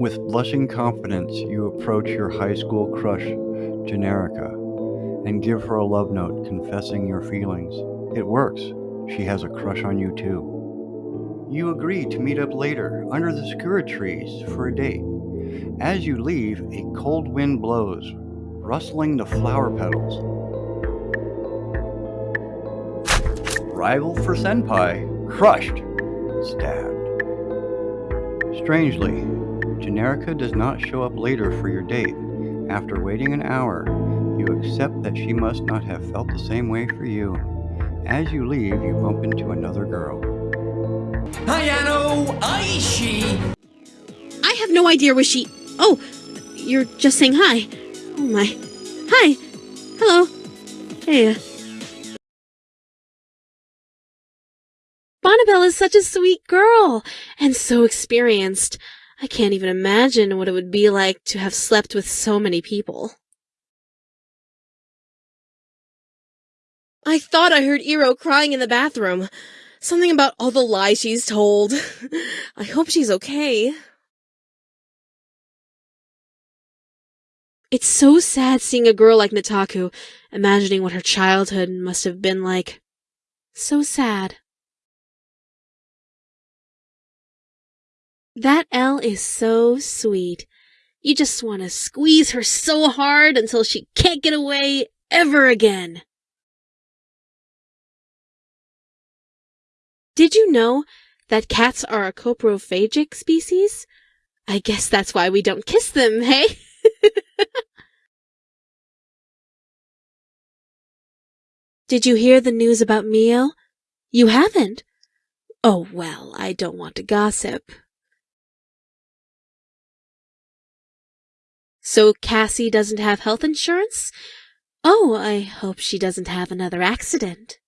With blushing confidence, you approach your high school crush, Generica, and give her a love note confessing your feelings. It works. She has a crush on you too. You agree to meet up later under the sakura trees for a date. As you leave, a cold wind blows, rustling the flower petals. Rival for Senpai, crushed, stabbed. Strangely, Generica does not show up later for your date. After waiting an hour, you accept that she must not have felt the same way for you. As you leave, you bump into another girl. Ayano Aishi! I have no idea where she. Oh, you're just saying hi. Oh my. Hi. Hello. Hey. Bonnabelle is such a sweet girl and so experienced. I can't even imagine what it would be like to have slept with so many people. I thought I heard Iro crying in the bathroom. Something about all the lies she's told. I hope she's okay. It's so sad seeing a girl like Nataku, imagining what her childhood must have been like. So sad. That L is so sweet. You just want to squeeze her so hard until she can't get away ever again. Did you know that cats are a coprophagic species? I guess that's why we don't kiss them, hey? Did you hear the news about Mio? You haven't? Oh, well, I don't want to gossip. So Cassie doesn't have health insurance? Oh, I hope she doesn't have another accident.